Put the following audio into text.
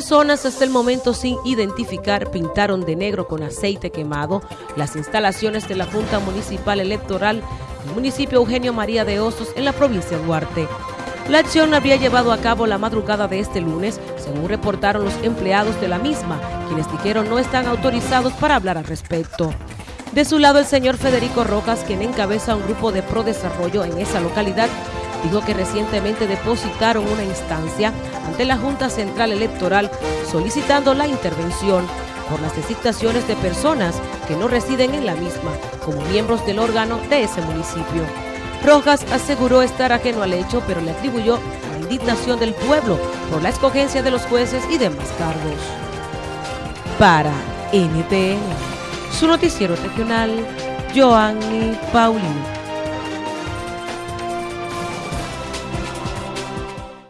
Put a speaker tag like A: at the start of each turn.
A: Personas hasta el momento sin identificar pintaron de negro con aceite quemado las instalaciones de la Junta Municipal Electoral del municipio Eugenio María de Osos en la provincia de Duarte. La acción habría llevado a cabo la madrugada de este lunes, según reportaron los empleados de la misma, quienes dijeron no están autorizados para hablar al respecto. De su lado, el señor Federico Rojas, quien encabeza un grupo de pro desarrollo en esa localidad, dijo que recientemente depositaron una instancia ante la Junta Central Electoral solicitando la intervención por las designaciones de personas que no residen en la misma como miembros del órgano de ese municipio. Rojas aseguró estar ajeno al hecho, pero le atribuyó la indignación del pueblo por la escogencia de los jueces y demás cargos. Para NTN, su noticiero regional, Joanny Paulino.